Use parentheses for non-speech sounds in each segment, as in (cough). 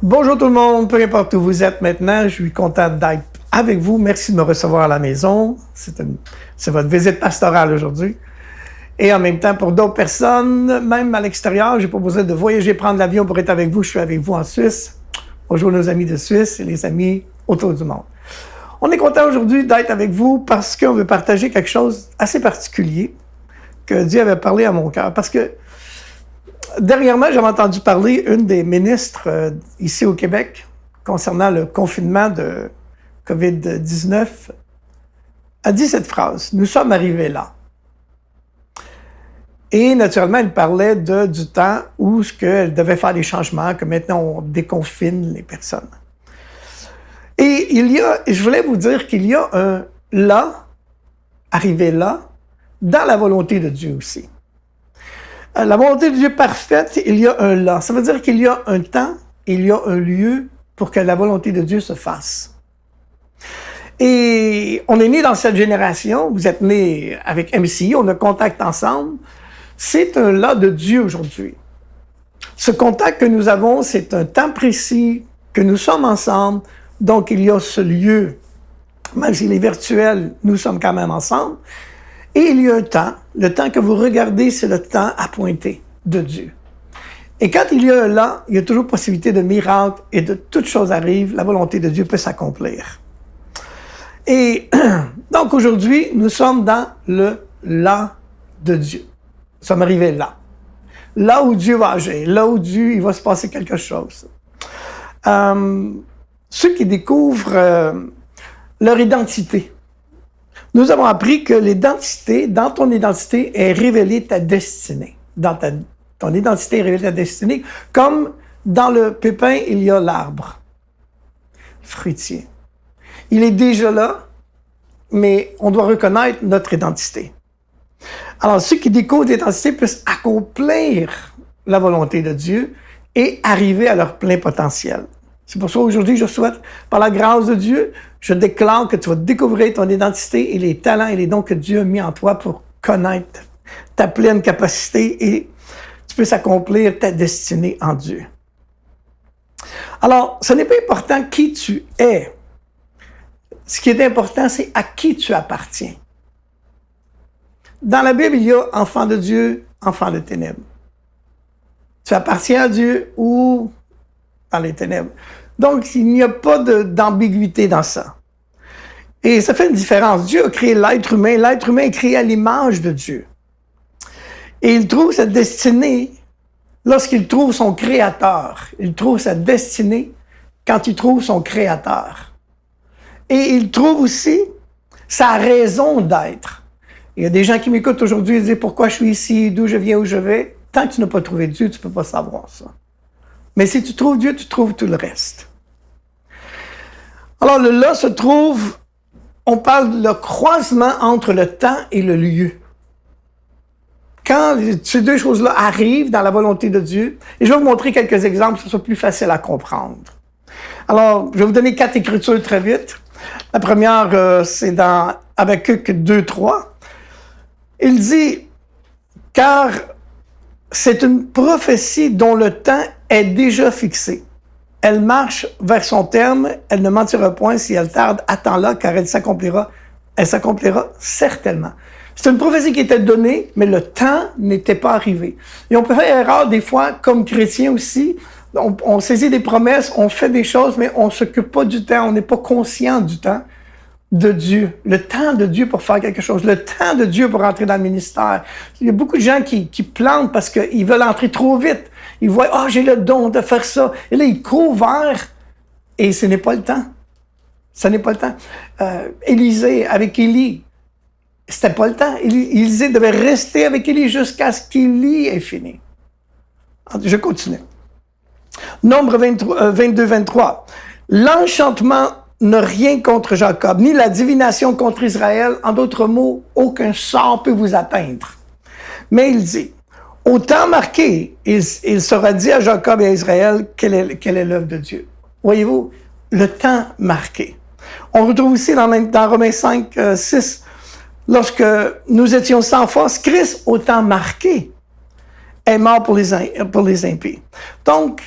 Bonjour tout le monde, peu importe où vous êtes maintenant, je suis content d'être avec vous. Merci de me recevoir à la maison. C'est votre visite pastorale aujourd'hui. Et en même temps, pour d'autres personnes, même à l'extérieur, j'ai proposé de voyager, prendre l'avion pour être avec vous. Je suis avec vous en Suisse. Bonjour nos amis de Suisse et les amis autour du monde. On est content aujourd'hui d'être avec vous parce qu'on veut partager quelque chose assez particulier que Dieu avait parlé à mon cœur. Parce que Dernièrement, j'avais entendu parler une des ministres euh, ici au Québec concernant le confinement de COVID-19 a dit cette phrase, nous sommes arrivés là. Et naturellement, elle parlait du temps où ce devait faire des changements, que maintenant on déconfine les personnes. Et il y a, je voulais vous dire qu'il y a un là, arrivé là, dans la volonté de Dieu aussi. Euh, la volonté de Dieu parfaite, il y a un là. Ça veut dire qu'il y a un temps, il y a un lieu pour que la volonté de Dieu se fasse. Et on est né dans cette génération, vous êtes né avec MCI, on a contact ensemble. C'est un là de Dieu aujourd'hui. Ce contact que nous avons, c'est un temps précis, que nous sommes ensemble, donc il y a ce lieu. Même s'il est virtuel, nous sommes quand même ensemble. Et il y a un temps, le temps que vous regardez, c'est le temps appointé de Dieu. Et quand il y a un là, il y a toujours possibilité de miracle et de toutes choses arrivent, la volonté de Dieu peut s'accomplir. Et (clears throat) donc aujourd'hui, nous sommes dans le là de Dieu. Nous sommes arrivés là. Là où Dieu va agir, là où Dieu, il va se passer quelque chose. Euh, ceux qui découvrent euh, leur identité, nous avons appris que l'identité, dans ton identité, est révélée ta destinée. Dans ton identité est révélée ta destinée, comme dans le pépin, il y a l'arbre fruitier. Il est déjà là, mais on doit reconnaître notre identité. Alors, ceux qui découvrent l'identité puissent accomplir la volonté de Dieu et arriver à leur plein potentiel. C'est pour ça aujourd'hui, je souhaite, par la grâce de Dieu, je déclare que tu vas découvrir ton identité et les talents et les dons que Dieu a mis en toi pour connaître ta pleine capacité et tu puisses accomplir ta destinée en Dieu. Alors, ce n'est pas important qui tu es. Ce qui est important, c'est à qui tu appartiens. Dans la Bible, il y a enfant de Dieu, enfant de ténèbres. Tu appartiens à Dieu ou dans les ténèbres. Donc, il n'y a pas d'ambiguïté dans ça. Et ça fait une différence. Dieu a créé l'être humain. L'être humain est créé à l'image de Dieu. Et il trouve sa destinée lorsqu'il trouve son créateur. Il trouve sa destinée quand il trouve son créateur. Et il trouve aussi sa raison d'être. Il y a des gens qui m'écoutent aujourd'hui et disent pourquoi je suis ici, d'où je viens, où je vais? Tant que tu n'as pas trouvé Dieu, tu ne peux pas savoir ça. Mais si tu trouves Dieu, tu trouves tout le reste. Alors le là se trouve, on parle de le croisement entre le temps et le lieu. Quand ces deux choses-là arrivent dans la volonté de Dieu, et je vais vous montrer quelques exemples, ce soit plus facile à comprendre. Alors, je vais vous donner quatre écritures très vite. La première, euh, c'est dans Habakkuk 2, 3. Il dit, car c'est une prophétie dont le temps est déjà fixée. Elle marche vers son terme, elle ne mentira point si elle tarde, attends-la, car elle s'accomplira. Elle s'accomplira certainement. C'est une prophétie qui était donnée, mais le temps n'était pas arrivé. Et on peut faire erreur des fois, comme chrétien aussi. On, on saisit des promesses, on fait des choses, mais on s'occupe pas du temps, on n'est pas conscient du temps de Dieu, le temps de Dieu pour faire quelque chose, le temps de Dieu pour entrer dans le ministère. Il y a beaucoup de gens qui, qui plantent parce qu'ils veulent entrer trop vite. Ils voient, ah, oh, j'ai le don de faire ça. Et là, ils courent et ce n'est pas le temps. Ce n'est pas le temps. Euh, Élisée, avec Élie, c'était pas le temps. Élisée devait rester avec Élie jusqu'à ce qu'Élie ait fini. Je continue. Nombre 22, 23. Euh, L'enchantement n'a rien contre Jacob, ni la divination contre Israël. En d'autres mots, aucun sort peut vous atteindre. Mais il dit, au temps marqué, il, sera dit à Jacob et à Israël quelle est l'œuvre de Dieu. Voyez-vous, le temps marqué. On retrouve aussi dans, dans Romains 5, 6, euh, lorsque nous étions sans force, Christ, au temps marqué, est mort pour les, pour les impies. Donc,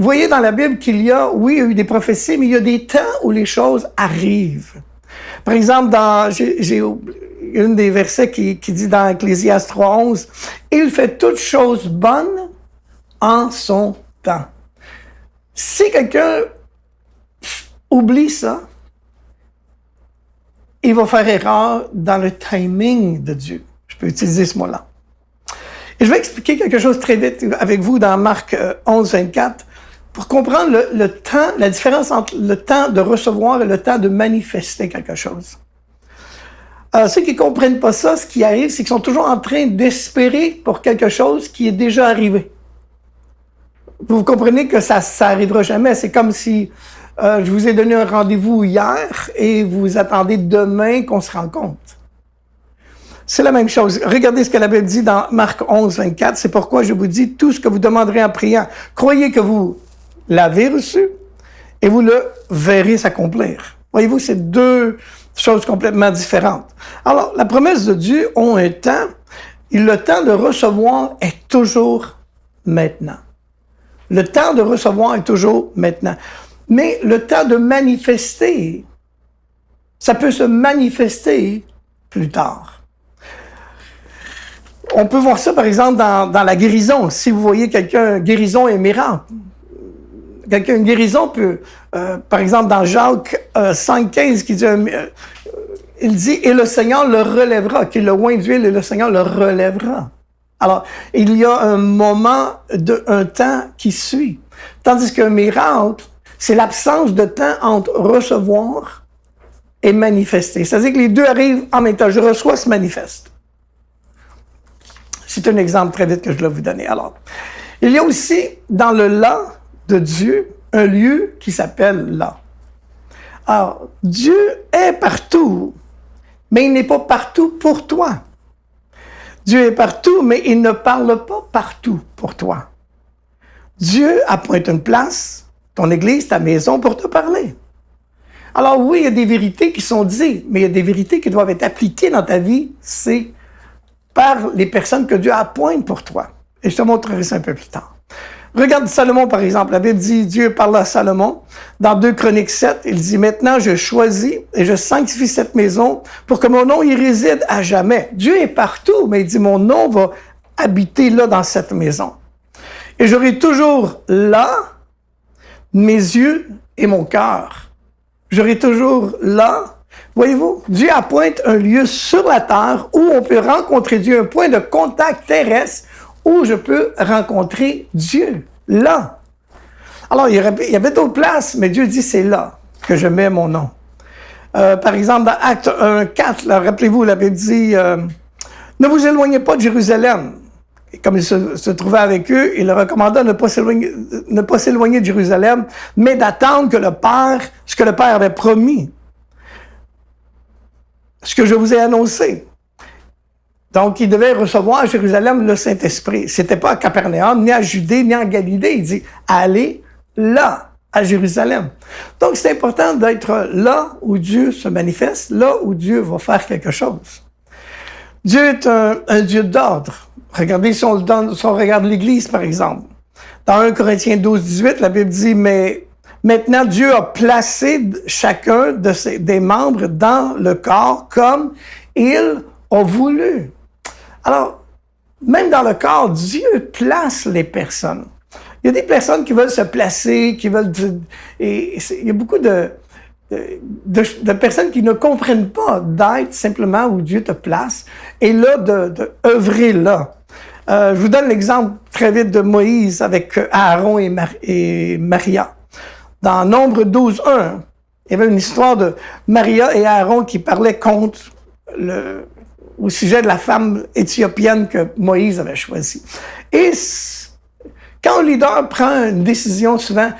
vous voyez dans la Bible qu'il y a, oui, il y a eu des prophéties, mais il y a des temps où les choses arrivent. Par exemple, dans, j'ai une des versets qui, dit dans Ecclésiaste 3.11, « Il fait toutes choses bonnes en son temps. » Si quelqu'un oublie ça, il va faire erreur dans le timing de Dieu. Je peux utiliser ce mot-là. Et je vais expliquer quelque chose très vite avec vous dans Marc 11, euh, 24 pour comprendre le, temps, la différence entre le temps de recevoir et le temps de manifester quelque chose. Alors, ceux qui comprennent pas ça, ce qui arrive, c'est qu'ils sont toujours en train d'espérer pour quelque chose qui est déjà arrivé. Vous comprenez que ça, ça arrivera jamais. C'est comme si euh, je vous ai donné un rendez-vous hier et vous attendez demain qu'on se rencontre. C'est la même chose. Regardez ce que la Bible dit dans Marc 11, 24. C'est pourquoi je vous dis tout ce que vous demanderez en priant. Croyez que vous l'avez reçu et vous le verrez s'accomplir. Voyez-vous, c'est deux choses complètement différentes. Alors, la promesse de Dieu ont un temps et le temps de recevoir est toujours maintenant. Le temps de recevoir est toujours maintenant. Mais le temps de manifester, ça peut se manifester plus tard. On peut voir ça, par exemple, dans, dans la guérison. Si vous voyez quelqu'un, guérison et miracle, quelqu'un, une guérison peut, euh, par exemple, dans Jacques euh, 5,15, qui dit, euh, il dit, et le Seigneur le relèvera, qu'il le oint d'huile et le Seigneur le relèvera. Alors, il y a un moment, de, un temps qui suit. Tandis qu'un miracle, c'est l'absence de temps entre recevoir et manifester. C'est-à-dire que les deux arrivent en même temps. Je reçois, se manifeste. C'est un exemple très vite que je dois vous donner. Alors, il y a aussi dans le là Dieu un lieu qui s'appelle là. Alors, Dieu est partout, mais il n'est pas partout pour toi. Dieu est partout, mais il ne parle pas partout pour toi. Dieu appointe une place, ton église, ta maison, pour te parler. Alors oui, il y a des vérités qui sont dites, mais il y a des vérités qui doivent être appliquées dans ta vie, c'est par les personnes que Dieu appointe pour toi. Et je te montrerai ça un peu plus tard. Regarde Salomon, par exemple. La Bible dit, Dieu parle à Salomon. Dans 2 Chroniques 7, il dit, maintenant je choisis et je sanctifie cette maison pour que mon nom y réside à jamais. Dieu est partout, mais il dit, mon nom va habiter là dans cette maison. Et j'aurai toujours là mes yeux et mon cœur. J'aurai toujours là Voyez-vous, Dieu appointe un lieu sur la terre où on peut rencontrer Dieu, un point de contact terrestre où je peux rencontrer Dieu, là. Alors, il y, avait d'autres places, mais Dieu dit, c'est là que je mets mon nom. Euh, par exemple, dans Acte 1, 4, rappelez-vous, il avait dit, euh, ne vous éloignez pas de Jérusalem. Comme il se, trouvait avec eux, il leur recommanda de ne pas s'éloigner de Jérusalem, mais d'attendre que le Père, ce que le Père avait promis, ce que je vous ai annoncé. Donc, il devait recevoir à Jérusalem le Saint-Esprit. C'était pas à Capernaum, ni à Judée, ni en Galilée. Il dit, allez là, à Jérusalem. Donc, c'est important d'être là où Dieu se manifeste, là où Dieu va faire quelque chose. Dieu est un, Dieu d'ordre. Regardez si on, regarde l'Église, par exemple. Dans 1 Corinthiens 12, 18, la Bible dit, mais maintenant Dieu a placé chacun des membres dans le corps comme il a voulu. Alors, même dans le corps, Dieu place les personnes. Il y a des personnes qui veulent se placer, qui veulent... Il y a beaucoup de, personnes qui ne comprennent pas d'être simplement où Dieu te place et là, de, là. Euh, je vous donne l'exemple très vite de Moïse avec Aaron et, et Maria. Dans Nombre 12, 1, il y avait une histoire de Maria et Aaron qui parlaient contre le, au sujet de la femme éthiopienne que Moïse avait choisie. Et quand un leader prend une décision, souvent,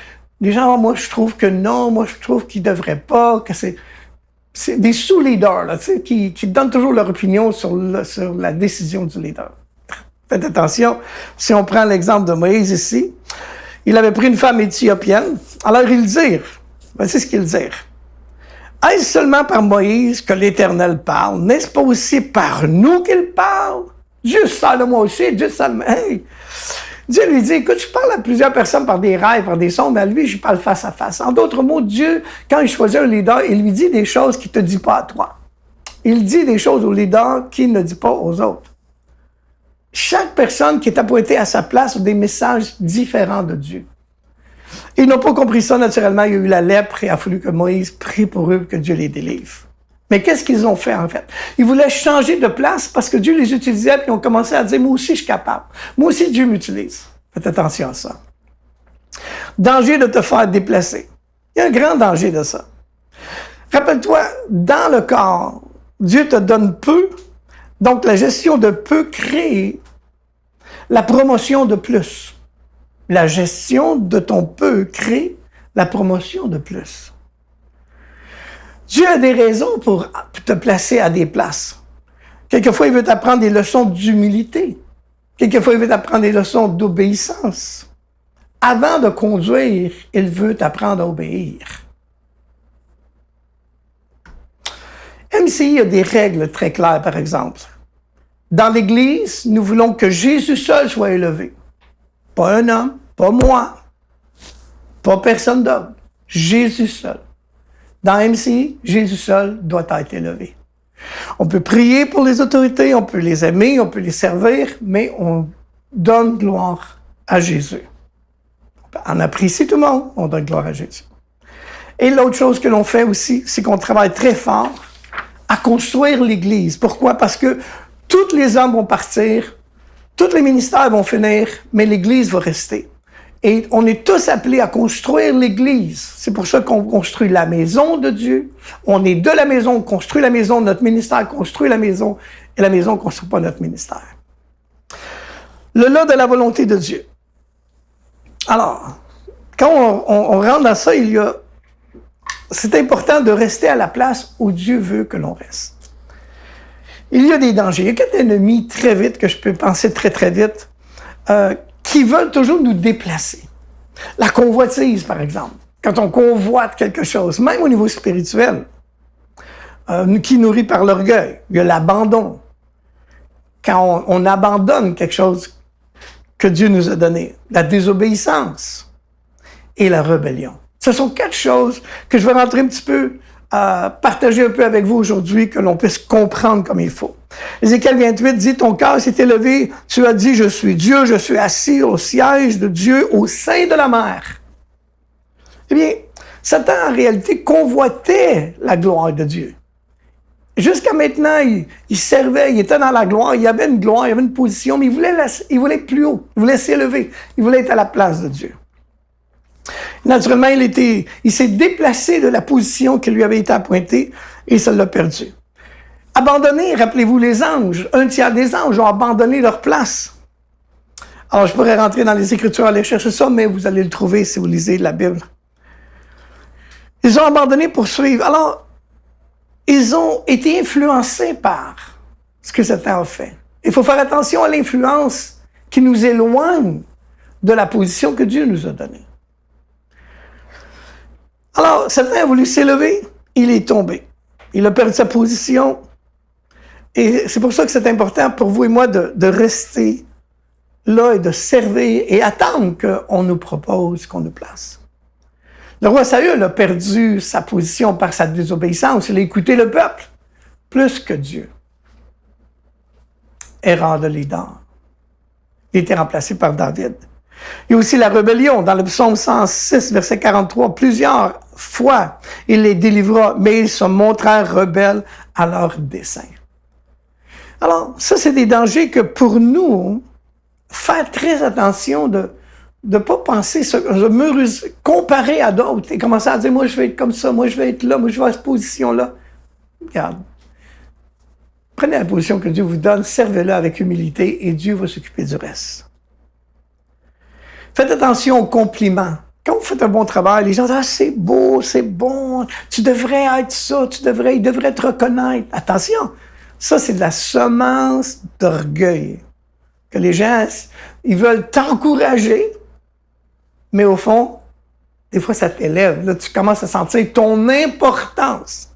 les gens, moi, je trouve que non, moi, je trouve qu'il devrait pas, que c'est... C'est des sous-leaders, là, qui, qui donnent toujours leur opinion sur, la décision du leader. Faites attention, si on prend l'exemple de Moïse ici, il avait pris une femme éthiopienne, alors il dit, voici ce qu'il dit. Est-ce seulement par Moïse que l'Éternel parle? N'est-ce pas aussi par nous qu'il parle? Dieu Salomon aussi, Dieu. Hey! Dieu lui dit, écoute, je parle à plusieurs personnes par des rêves, par des sons, mais à lui, je parle face à face. En d'autres mots, Dieu, quand il choisit un leader, il lui dit des choses qu'il ne te dit pas à toi. Il dit des choses au leader qu'il ne dit pas aux autres. Chaque personne qui est appointée à sa place a des messages différents de Dieu. Ils n'ont pas compris ça naturellement. Il y a eu la lèpre et il a fallu que Moïse prie pour eux que Dieu les délivre. Mais qu'est-ce qu'ils ont fait en fait? Ils voulaient changer de place parce que Dieu les utilisait et ils ont commencé à dire, moi aussi je suis capable. Moi aussi Dieu m'utilise. Faites attention à ça. Danger de te faire déplacer. Il y a un grand danger de ça. Rappelle-toi, dans le corps, Dieu te donne peu, donc la gestion de peu crée la promotion de plus. La gestion de ton peu crée la promotion de plus. Dieu a des raisons pour te placer à des places. Quelquefois, il veut t'apprendre des leçons d'humilité. Quelquefois, il veut t'apprendre des leçons d'obéissance. Avant de conduire, il veut t'apprendre à obéir. MCI a des règles très claires, par exemple. Dans l'Église, nous voulons que Jésus seul soit élevé. Pas un homme, pas moi, pas personne d'autre. Jésus seul. Dans MC, Jésus seul doit être élevé. On peut prier pour les autorités, on peut les aimer, on peut les servir, mais on donne gloire à Jésus. On apprécie tout le monde, on donne gloire à Jésus. Et l'autre chose que l'on fait aussi, c'est qu'on travaille très fort à construire l'Église. Pourquoi? Parce que tous les hommes vont partir, tous les ministères vont finir, mais l'Église va rester. Et on est tous appelés à construire l'Église. C'est pour ça qu'on construit la maison de Dieu. On est de la maison, on construit la maison, notre ministère construit la maison, et la maison ne construit pas notre ministère. Le lot de la volonté de Dieu. Alors, quand on, on rentre dans ça, il y a... C'est important de rester à la place où Dieu veut que l'on reste. Il y a des dangers. Il y a quatre ennemis très vite, que je peux penser très, très vite, euh, qui veulent toujours nous déplacer. La convoitise, par exemple. Quand on convoite quelque chose, même au niveau spirituel, euh, qui nourrit par l'orgueil. Il y a l'abandon. Quand on, abandonne quelque chose que Dieu nous a donné. La désobéissance et la rébellion. Ce sont quatre choses que je vais rentrer un petit peu partager un peu avec vous aujourd'hui, que l'on puisse comprendre comme il faut. Ézéchiel 28 dit, ton cœur s'est élevé, tu as dit, je suis Dieu, je suis assis au siège de Dieu au sein de la mer. Eh bien, Satan, en réalité, convoitait la gloire de Dieu. Jusqu'à maintenant, il, servait, il était dans la gloire, il avait une gloire, il avait une position, mais il voulait, il voulait être plus haut, il voulait s'élever, il voulait être à la place de Dieu. Naturellement, il, s'est déplacé de la position qui lui avait été appointée et ça l'a perdu. Abandonné, rappelez-vous les anges. Un tiers des anges ont abandonné leur place. Alors, je pourrais rentrer dans les Écritures, aller chercher ça, mais vous allez le trouver si vous lisez la Bible. Ils ont abandonné pour suivre. Alors, ils ont été influencés par ce que Satan a fait. Il faut faire attention à l'influence qui nous éloigne de la position que Dieu nous a donnée. Alors, Satan a voulu s'élever, il est tombé. Il a perdu sa position. Et c'est pour ça que c'est important pour vous et moi de, rester là et de servir et attendre qu'on nous propose, qu'on nous place. Le roi Saül a perdu sa position par sa désobéissance. Il a écouté le peuple plus que Dieu. Erreur de leader. Il était remplacé par David. Il y a aussi la rébellion. Dans le psaume 106, verset 43, plusieurs fois il les délivra, mais ils se montrèrent rebelles à leur dessein. Alors, ça, c'est des dangers que pour nous, faire très attention de ne pas penser, se, comparer à d'autres et commencer à dire, moi, je vais être comme ça, moi, je vais être là, moi, je vais à cette position-là. Regarde. Prenez la position que Dieu vous donne, servez-la avec humilité et Dieu va s'occuper du reste. Faites attention aux compliments. Quand vous faites un bon travail, les gens disent, ah, c'est beau, c'est bon, tu devrais être ça, tu devrais, ils devraient te reconnaître. Attention, ça, c'est de la semence d'orgueil. Que les gens, ils veulent t'encourager, mais au fond, des fois, ça t'élève. Là, tu commences à sentir ton importance.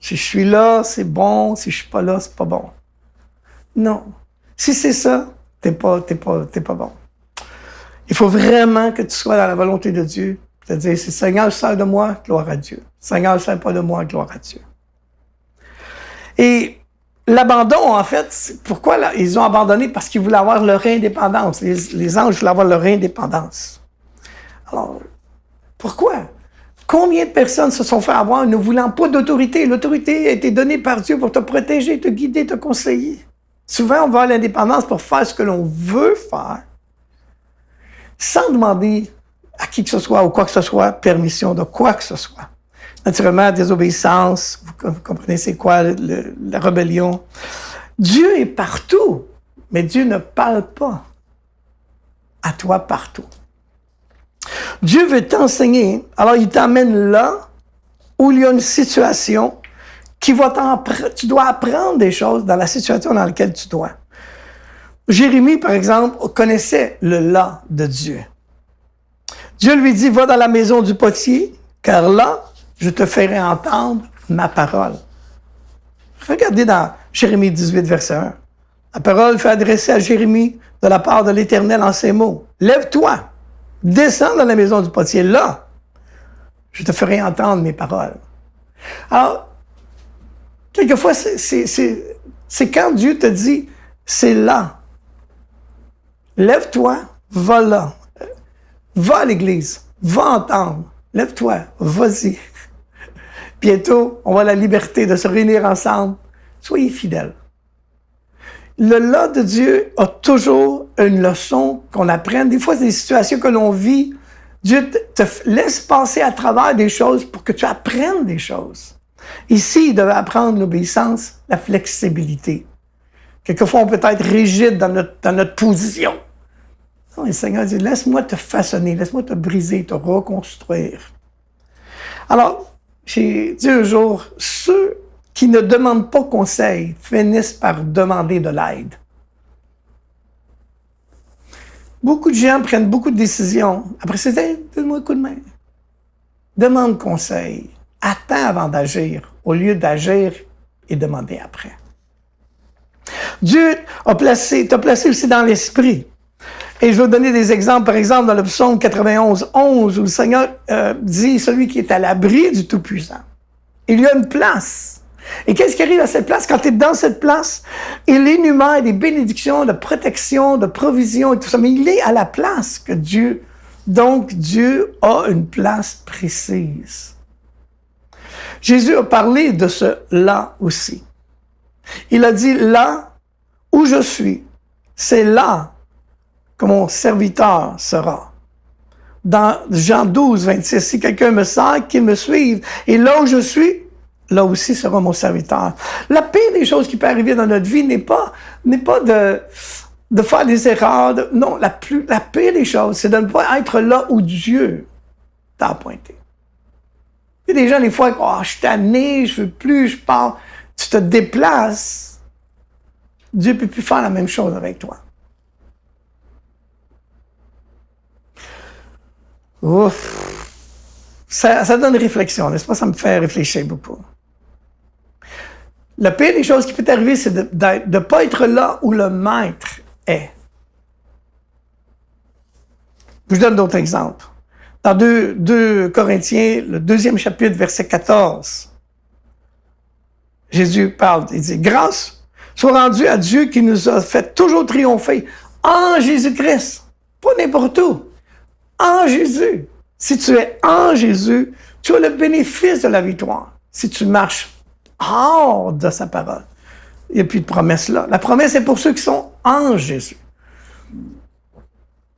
Si je suis là, c'est bon. Si je suis pas là, c'est pas bon. Non. Si c'est ça, t'es pas, t'es pas, t'es pas bon. Il faut vraiment que tu sois dans la volonté de Dieu. C'est-à-dire, si Seigneur sert de moi, gloire à Dieu. Seigneur sert pas de moi, gloire à Dieu. Et l'abandon, en fait, pourquoi ils ont abandonné? Parce qu'ils voulaient avoir leur indépendance. Les, les anges voulaient avoir leur indépendance. Alors, pourquoi? Combien de personnes se sont fait avoir ne voulant pas d'autorité? L'autorité a été donnée par Dieu pour te protéger, te guider, te conseiller. Souvent, on va à l'indépendance pour faire ce que l'on veut faire, sans demander à qui que ce soit ou quoi que ce soit permission de quoi que ce soit. Naturellement, désobéissance, vous comprenez c'est quoi la rébellion. Dieu est partout, mais Dieu ne parle pas à toi partout. Dieu veut t'enseigner, alors il t'amène là où il y a une situation qui va tu dois apprendre des choses dans la situation dans laquelle tu dois. Jérémie, par exemple, connaissait le là de Dieu. Dieu lui dit, va dans la maison du potier, car là, je te ferai entendre ma parole. Regardez dans Jérémie 18, verset 1. La parole fait adresser à Jérémie de la part de l'Éternel en ces mots. Lève-toi, Descends dans la maison du potier. Là, je te ferai entendre mes paroles. Alors, quelquefois, c'est quand Dieu te dit, c'est là. Lève-toi, va là. Va à l'église, va entendre. Lève-toi, vas-y. (laughs) Bientôt, on va la liberté de se réunir ensemble. Soyez fidèles le là de Dieu a toujours une leçon qu'on apprenne. Des fois, c'est des situations que l'on vit. Dieu te laisse passer à travers des choses pour que tu apprennes des choses. Ici, il devait apprendre l'obéissance, la flexibilité. Quelquefois, on peut être rigide dans notre, dans notre position. Non, le Seigneur dit, laisse-moi te façonner, laisse-moi te briser, te reconstruire. Alors, j'ai dit un jour, ceux qui ne demandent pas conseil finissent par demander de l'aide. Beaucoup de gens prennent beaucoup de décisions. Après, c'est donne-moi un coup de main. Demande conseil. Attends avant d'agir, au lieu d'agir et demander après. Dieu a placé, t'a placé aussi dans l'esprit. Et je vous donner des exemples, par exemple, dans le psaume 91, 11, où le Seigneur euh, dit, celui qui est à l'abri du Tout-Puissant. Il y a une place et qu'est-ce qui arrive à cette place? Quand tu es dans cette place, il énumère des bénédictions de protection, de provision et tout ça, mais il est à la place que Dieu. Donc, Dieu a une place précise. Jésus a parlé de ce là aussi. Il a dit là où je suis, c'est là que mon serviteur sera. Dans Jean 12, 26, si quelqu'un me sert, qu'il me suive. Et là où je suis, là aussi sera mon serviteur. La pire des choses qui peut arriver dans notre vie n'est pas, n'est pas de, de faire des erreurs. non, la, plus, pire des choses, c'est de ne pas être là où Dieu t'a pointé. Il y a des gens, des fois, oh, je suis tanné, je veux plus, je pars. Tu te déplaces. Dieu peut plus faire la même chose avec toi. Ouf. Ça, ça donne réflexion, n'est-ce pas? Ça me fait réfléchir beaucoup. La pire des choses qui peut arriver, c'est de ne pas être là où le maître est. Je vous donne d'autres exemples. Dans 2, Corinthiens, le deuxième chapitre, verset 14, Jésus parle, il dit, grâce soit rendue à Dieu qui nous a fait toujours triompher en Jésus-Christ, pas n'importe où, en Jésus. Si tu es en Jésus, tu as le bénéfice de la victoire. Si tu marches hors de sa parole. Il n'y a plus de promesse là. La promesse est pour ceux qui sont en Jésus.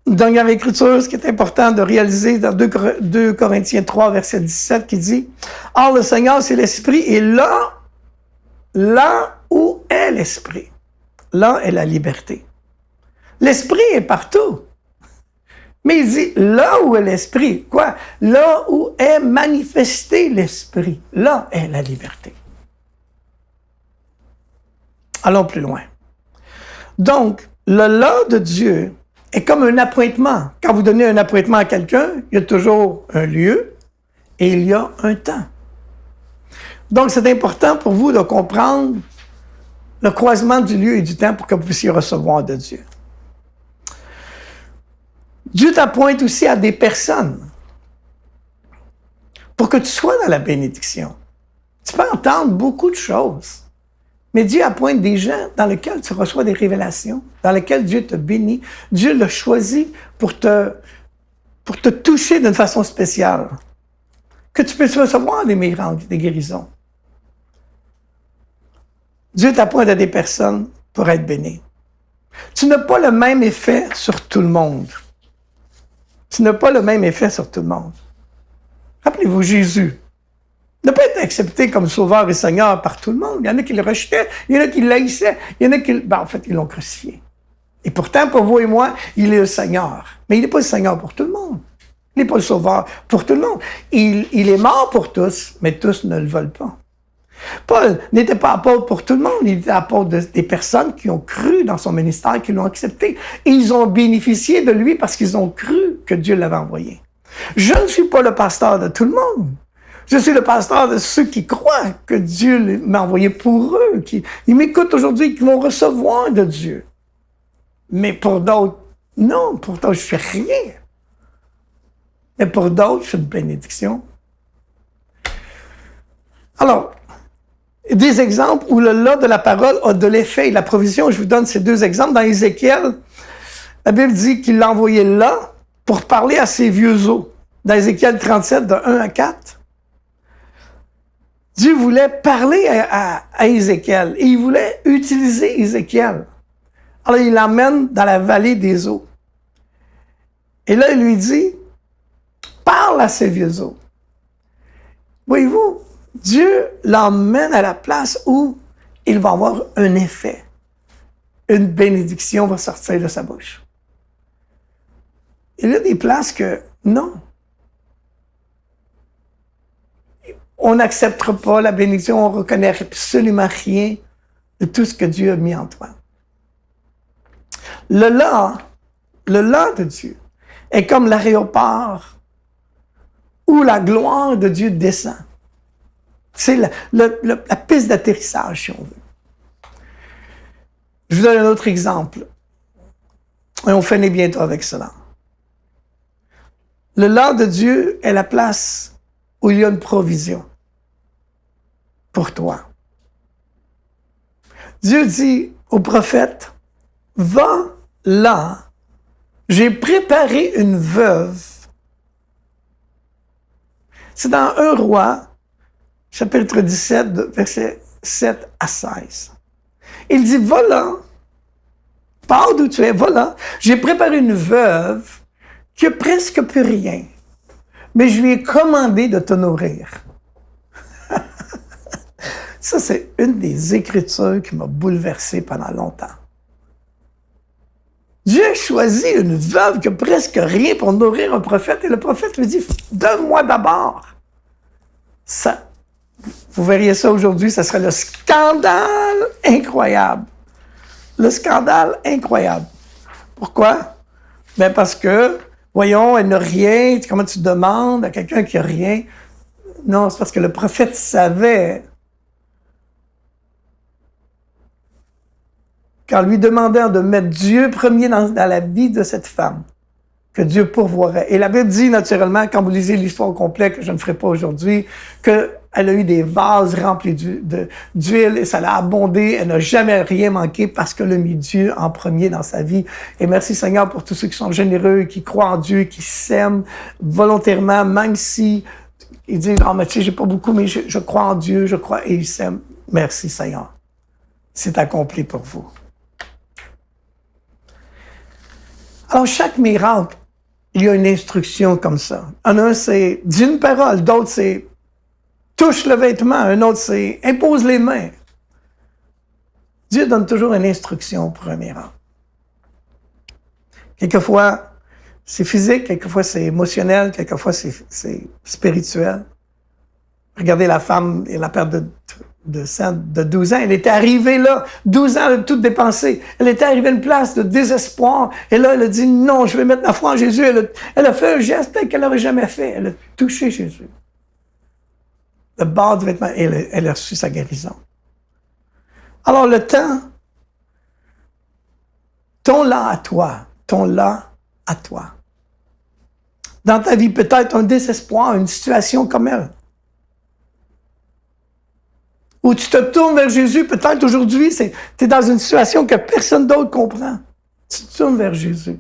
Dans l'écriture, ce qui est important de réaliser dans 2, Corinthiens 3, verset 17, qui dit, Or le Seigneur, c'est l'Esprit, et là, là où est l'Esprit, là est la liberté. L'Esprit est partout. Mais il dit, là où est l'Esprit, quoi? Là où est manifesté l'Esprit, là est la liberté. Allons plus loin. Donc, le là de Dieu est comme un appointement. Quand vous donnez un appointement à quelqu'un, il y a toujours un lieu et il y a un temps. Donc, c'est important pour vous de comprendre le croisement du lieu et du temps pour que vous puissiez recevoir de Dieu. Dieu t'appointe aussi à des personnes pour que tu sois dans la bénédiction. Tu peux entendre beaucoup de choses, mais Dieu appointe des gens dans lesquels tu reçois des révélations, dans lesquels Dieu te bénit. Dieu l'a choisi pour te, pour te toucher d'une façon spéciale. Que tu puisses recevoir des miracles, des guérisons. Dieu t'appointe à des personnes pour être béni. Tu n'as pas le même effet sur tout le monde. Tu n'as pas le même effet sur tout le monde. Rappelez-vous Jésus. n'a pas été accepté comme sauveur et seigneur par tout le monde. Il y en a qui le rejetaient, il y en a qui l'haïssaient, il y en a qui... Ben, en fait, ils l'ont crucifié. Et pourtant, pour vous et moi, il est le Seigneur. Mais il n'est pas le Seigneur pour tout le monde. Il n'est pas le sauveur pour tout le monde. Il est mort pour tous, mais tous ne le veulent pas. Paul n'était pas apôtre pour tout le monde, il était apôtre des personnes qui ont cru dans son ministère, qui l'ont accepté. Ils ont bénéficié de lui parce qu'ils ont cru que Dieu l'avait envoyé. Je ne suis pas le pasteur de tout le monde. Je suis le pasteur de ceux qui croient que Dieu m'a envoyé pour eux, qui m'écoutent aujourd'hui, qui vont recevoir de Dieu. Mais pour d'autres, non, pour d'autres, je fais rien. Mais pour d'autres, je suis une bénédiction. Alors, des exemples où le là de la parole a de l'effet et la provision. Je vous donne ces deux exemples. Dans Ézéchiel, la Bible dit qu'il l'a envoyé là pour parler à ses vieux os. Dans Ézéchiel 37, de 1 à 4. Dieu voulait parler à, Ézéchiel il voulait utiliser Ézéchiel. Alors il l'emmène dans la vallée des eaux. Et là, il lui dit, parle à ses vieux os. Voyez-vous, Dieu l'emmène à la place où il va avoir un effet. Une bénédiction va sortir de sa bouche. Il y a des places que non. On n'acceptera pas la bénédiction, on ne reconnaît absolument rien de tout ce que Dieu a mis en toi. Le là, le là de Dieu est comme l'aéroport où la gloire de Dieu descend. C'est la, piste d'atterrissage, si on veut. Je vous donne un autre exemple. Et on finit bientôt avec cela. Le là de Dieu est la place où il y a une provision pour toi. Dieu dit au prophète, va là, j'ai préparé une veuve. C'est dans un roi chapitre 17, versets 7 à 16. Il dit, voilà, pars d'où tu es, voilà, j'ai préparé une veuve qui a presque plus rien, mais je lui ai commandé de te nourrir. (laughs) Ça, c'est une des écritures qui m'a bouleversé pendant longtemps. Dieu a choisi une veuve qui a presque rien pour nourrir un prophète, et le prophète lui dit, donne-moi d'abord. Ça, vous verriez ça aujourd'hui, ça serait le scandale incroyable. Le scandale incroyable. Pourquoi? Ben parce que, voyons, elle n'a rien. Comment tu demandes à quelqu'un qui n'a rien? Non, c'est parce que le prophète savait qu'en lui demandant de mettre Dieu premier dans, la vie de cette femme, que Dieu pourvoirait. Et la Bible dit naturellement, quand vous lisez l'histoire complète, que je ne ferai pas aujourd'hui, que elle a eu des vases remplis d'huile et ça l'a abondé. Elle n'a jamais rien manqué parce qu'elle a mis Dieu en premier dans sa vie. Et merci Seigneur pour tous ceux qui sont généreux, qui croient en Dieu, qui s'aiment volontairement, même si ils disent, oh, mais tu sais, j'ai pas beaucoup, mais je, je, crois en Dieu, je crois, et ils s'aiment. Merci Seigneur. C'est accompli pour vous. Alors, chaque miracle, il y a une instruction comme ça. En un, c'est d'une parole, d'autres, c'est touche le vêtement, un autre c'est impose les mains. Dieu donne toujours une instruction pour un miracle. Quelquefois, c'est physique, quelquefois c'est émotionnel, quelquefois c'est spirituel. Regardez la femme et la perte de, de sang de 12 ans. Elle était arrivée là, 12 ans, elle a tout dépensé. Elle était arrivée à une place de désespoir. Et là, elle a dit, non, je vais mettre ma foi en Jésus. Elle a, elle a fait un geste qu'elle n'aurait jamais fait. Elle a touché Jésus le bord du vêtement, et elle, a reçu sa guérison. Alors le temps, ton là à toi, ton là à toi, dans ta vie peut-être un désespoir, une situation comme elle. Ou tu te tournes vers Jésus, peut-être aujourd'hui, tu es dans une situation que personne d'autre comprend. Tu te tournes vers Jésus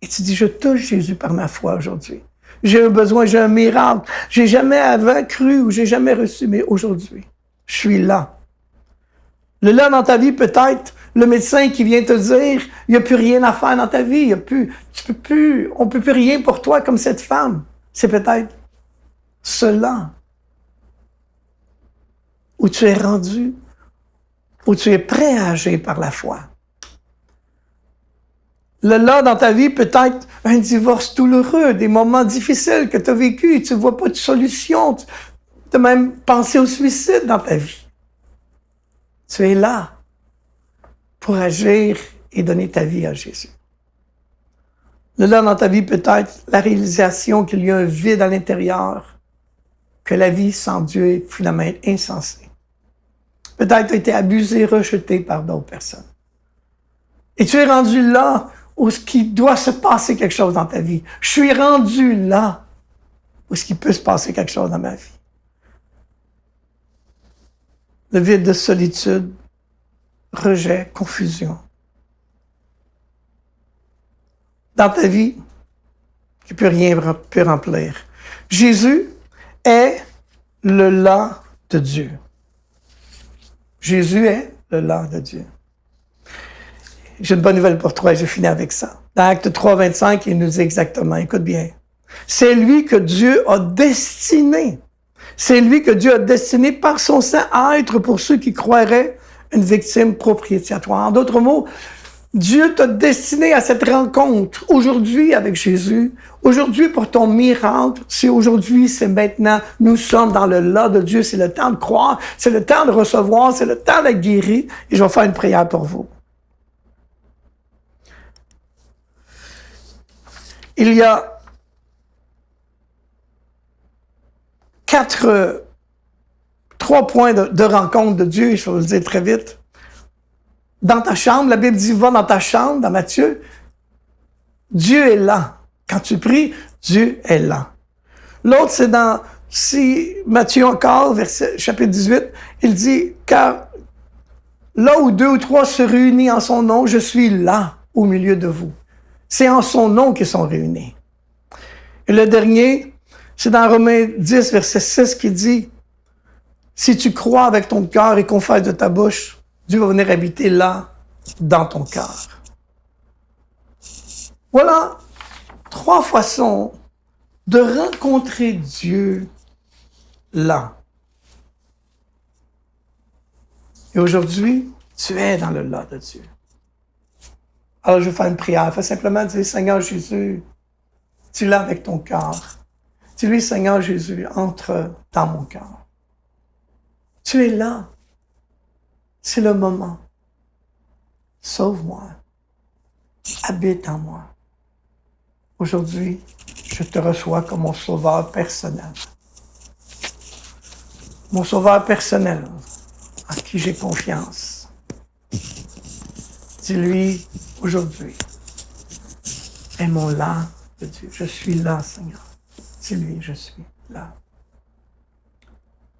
et tu dis, je touche Jésus par ma foi aujourd'hui. J'ai un besoin, j'ai un miracle. J'ai jamais avant cru ou j'ai jamais reçu, mais aujourd'hui, je suis là. Le là dans ta vie, peut-être, le médecin qui vient te dire, il n'y a plus rien à faire dans ta vie, il y a plus, tu peux plus, on peut plus rien pour toi comme cette femme. C'est peut-être cela où tu es rendu, où tu es prêt à agir par la foi. Le là dans ta vie, peut-être un divorce douloureux, des moments difficiles que tu as vécu, tu ne vois pas de solution, tu as même pensé au suicide dans ta vie. Tu es là pour agir et donner ta vie à Jésus. Le là dans ta vie, peut-être la réalisation qu'il y a un vide à l'intérieur, que la vie sans Dieu est finalement insensée. Peut-être été abusé, rejeté par d'autres personnes. Et tu es rendu là où ce qui doit se passer quelque chose dans ta vie. Je suis rendu là où ce qui peut se passer quelque chose dans ma vie. Le vide de solitude, rejet, confusion. Dans ta vie, tu peux rien remplir. Jésus est le là de Dieu. Jésus est le là de Dieu. J'ai une bonne nouvelle pour toi et je finis avec ça. Dans Acte 3, 25, il nous dit exactement, écoute bien, c'est lui que Dieu a destiné. C'est lui que Dieu a destiné par son sang à être pour ceux qui croiraient une victime propitiatoire. En d'autres mots, Dieu t'a destiné à cette rencontre aujourd'hui avec Jésus. Aujourd'hui pour ton miracle, c'est aujourd'hui, c'est maintenant. Nous sommes dans le là de Dieu. C'est le temps de croire, c'est le temps de recevoir, c'est le temps d'être guéri. Et je vais faire une prière pour vous. Il y a quatre trois points de, rencontre de Dieu, je vais vous le dire très vite. Dans ta chambre, la Bible dit, va dans ta chambre, dans Matthieu. Dieu est là. Quand tu pries, Dieu est là. L'autre, c'est dans si Matthieu encore, verset, chapitre 18, il dit, car là où deux ou trois se réunissent en son nom, je suis là au milieu de vous. C'est en son nom qu'ils sont réunis. Et le dernier, c'est dans Romains 10, verset 6, qui dit, si tu crois avec ton cœur et confesses de ta bouche, Dieu va venir habiter là, dans ton cœur. Voilà trois façons de rencontrer Dieu là. Et aujourd'hui, tu es dans le là de Dieu. Alors je vais faire une prière. Fais simplement dire, Seigneur Jésus, tu l'as avec ton cœur. Dis-lui, Seigneur Jésus, entre dans mon cœur. Tu es là. C'est le moment. Sauve-moi. Habite en moi. Aujourd'hui, je te reçois comme mon sauveur personnel. Mon sauveur personnel, en qui j'ai confiance. Dis-lui aujourd'hui, aimons-la de Dieu. Je suis là, Seigneur. Dis-lui, je suis là.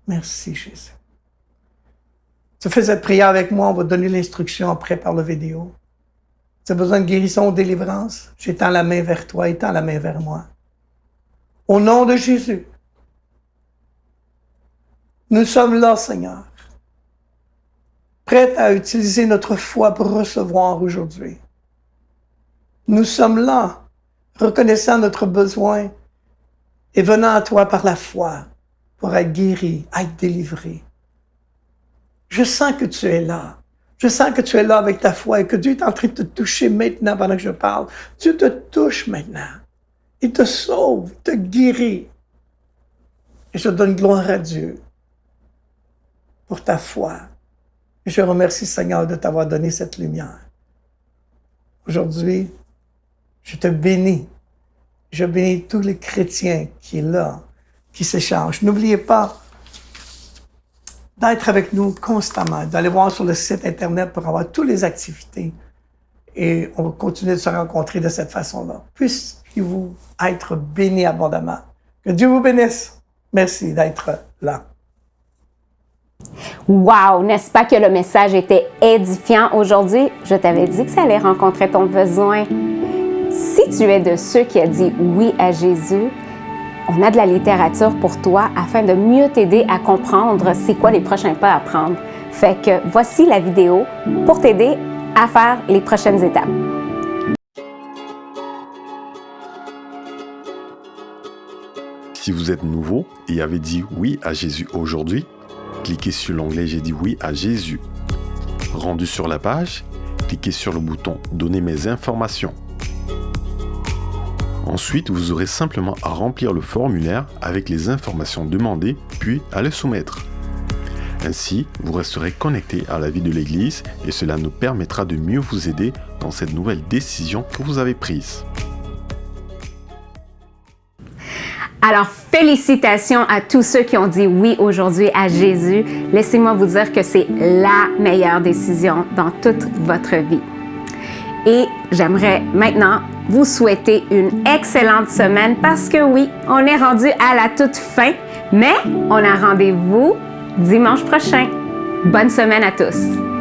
Merci, Jésus. Tu fais cette prière avec moi, on va donner l'instruction après par la vidéo. Tu as besoin de guérison ou délivrance? J'étends la main vers toi, étends la main vers moi. Au nom de Jésus, nous sommes là, Seigneur, prêts à utiliser notre foi pour recevoir aujourd'hui. Nous sommes là, reconnaissant notre besoin et venant à toi par la foi pour être guéris, être délivrés. Je sens que tu es là. Je sens que tu es là avec ta foi et que Dieu est en train de te toucher maintenant pendant que je parle. Dieu te touche maintenant. Il te sauve, il te guérit. Et je donne gloire à Dieu pour ta foi. Et je remercie Seigneur de t'avoir donné cette lumière. Aujourd'hui, je te bénis. Je bénis tous les chrétiens qui sont là, qui s'échangent. N'oubliez pas, d'être avec nous constamment, d'aller voir sur le site Internet pour avoir toutes les activités et on va continuer de se rencontrer de cette façon-là. Puissiez-vous être bénis abondamment. Que Dieu vous bénisse. Merci d'être là. Wow! N'est-ce pas que le message était édifiant aujourd'hui? Je t'avais dit que ça allait rencontrer ton besoin. Si tu es de ceux qui a dit oui à Jésus, on a de la littérature pour toi afin de mieux t'aider à comprendre c'est quoi les prochains pas à prendre. Fait que voici la vidéo pour t'aider à faire les prochaines étapes. Si vous êtes nouveau et avez dit oui à Jésus aujourd'hui, cliquez sur l'onglet J'ai dit oui à Jésus. Rendu sur la page, cliquez sur le bouton Donner mes informations. Ensuite, vous aurez simplement à remplir le formulaire avec les informations demandées, puis à le soumettre. Ainsi, vous resterez connecté à la vie de l'Église et cela nous permettra de mieux vous aider dans cette nouvelle décision que vous avez prise. Alors, félicitations à tous ceux qui ont dit oui aujourd'hui à Jésus. Laissez-moi vous dire que c'est la meilleure décision dans toute votre vie. Et j'aimerais maintenant vous souhaiter une excellente semaine parce que oui, on est rendu à la toute fin, mais on a rendez-vous dimanche prochain. Bonne semaine à tous!